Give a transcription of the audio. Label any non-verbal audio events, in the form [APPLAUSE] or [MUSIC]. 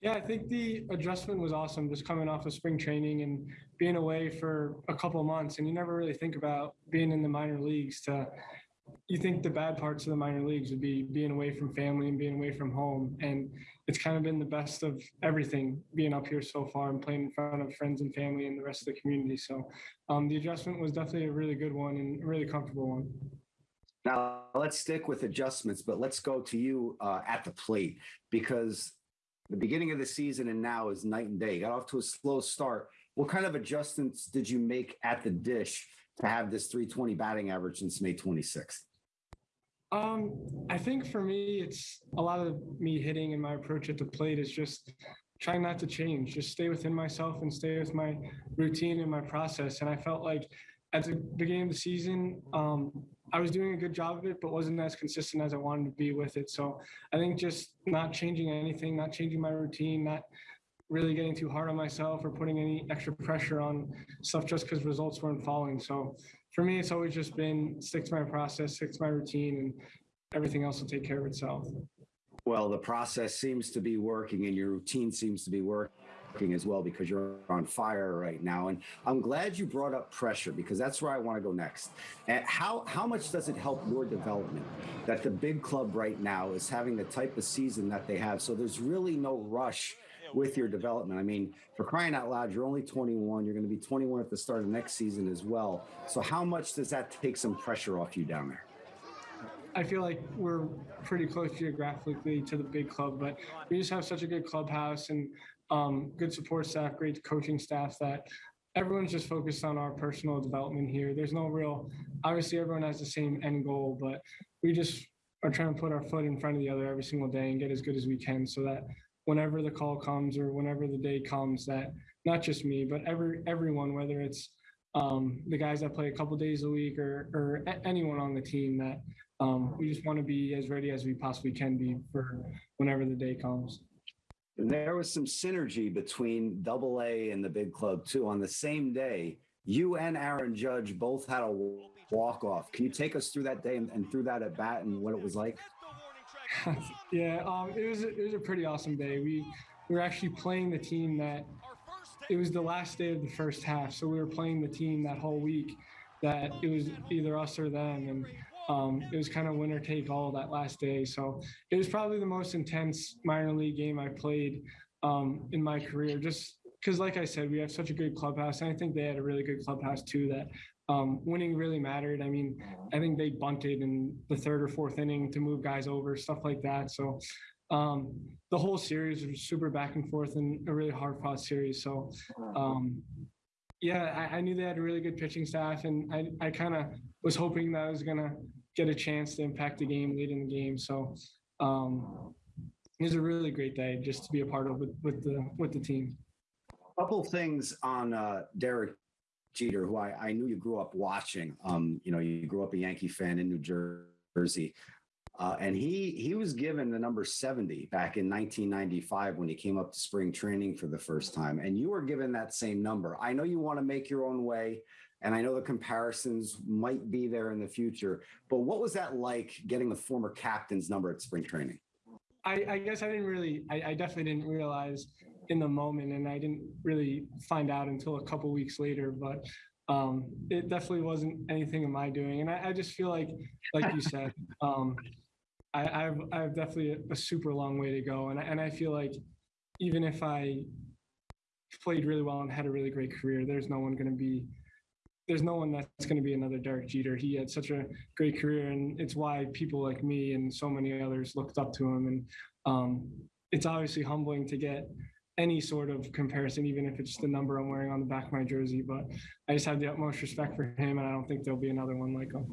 Yeah, I think the adjustment was awesome. Just coming off of spring training and being away for a couple months, and you never really think about being in the minor leagues. To you think the bad parts of the minor leagues would be being away from family and being away from home, and it's kind of been the best of everything being up here so far and playing in front of friends and family and the rest of the community. So um, the adjustment was definitely a really good one and a really comfortable one. Now let's stick with adjustments, but let's go to you uh, at the plate because the beginning of the season and now is night and day. You got off to a slow start. What kind of adjustments did you make at the dish to have this 320 batting average since May 26th? Um, I think for me, it's a lot of me hitting and my approach at the plate is just trying not to change, just stay within myself and stay with my routine and my process. And I felt like at the beginning of the season, um, I was doing a good job of it, but wasn't as consistent as I wanted to be with it. So I think just not changing anything, not changing my routine, not really getting too hard on myself or putting any extra pressure on stuff just because results weren't falling. So for me, it's always just been stick to my process, stick to my routine, and everything else will take care of itself. Well, the process seems to be working and your routine seems to be working as well because you're on fire right now. And I'm glad you brought up pressure because that's where I want to go next. And how how much does it help your development that the big club right now is having the type of season that they have? So there's really no rush with your development. I mean, for crying out loud, you're only 21. You're going to be 21 at the start of next season as well. So how much does that take some pressure off you down there? I feel like we're pretty close geographically to the big club, but we just have such a good clubhouse and um, good support staff, great coaching staff that everyone's just focused on our personal development here. There's no real, obviously, everyone has the same end goal, but we just are trying to put our foot in front of the other every single day and get as good as we can so that whenever the call comes or whenever the day comes, that not just me, but every everyone, whether it's um, the guys that play a couple days a week or, or anyone on the team, that um, we just want to be as ready as we possibly can be for whenever the day comes. There was some synergy between Double A and the big club too. On the same day, you and Aaron Judge both had a walk off. Can you take us through that day and, and through that at bat and what it was like? [LAUGHS] yeah, um, it was it was a pretty awesome day. We, we were actually playing the team that it was the last day of the first half, so we were playing the team that whole week. That it was either us or them, and um, it was kind of winner take all that last day. So it was probably the most intense minor league game I played um, in my career. Just because, like I said, we have such a good clubhouse, and I think they had a really good clubhouse too. That um, winning really mattered. I mean, I think they bunted in the third or fourth inning to move guys over, stuff like that. So um, the whole series was super back and forth and a really hard fought series. So um, yeah, I, I, knew they had a really good pitching staff, and I, I kind of was hoping that I was gonna get a chance to impact the game late in the game. So um, it was a really great day just to be a part of with, with the with the team. Couple things on uh, Derek Jeter, who I, I knew you grew up watching. Um, you know, you grew up a Yankee fan in New Jersey. Uh, and he he was given the number 70 back in 1995 when he came up to spring training for the first time. And you were given that same number. I know you want to make your own way. And I know the comparisons might be there in the future, but what was that like getting the former captain's number at spring training? I, I guess I didn't really, I, I, definitely didn't realize in the moment, and I didn't really find out until a couple weeks later. But um, it definitely wasn't anything of my doing, and I, I just feel like, like you said, [LAUGHS] um, I, have I've definitely a, a, super long way to go, and I, and I feel like even if I played really well and had a really great career, there's no one going to be there's no one that's going to be another Derek Jeter. He had such a great career, and it's why people like me and so many others looked up to him. And um, it's obviously humbling to get any sort of comparison, even if it's the number I'm wearing on the back of my jersey. But I just have the utmost respect for him, and I don't think there'll be another one like him.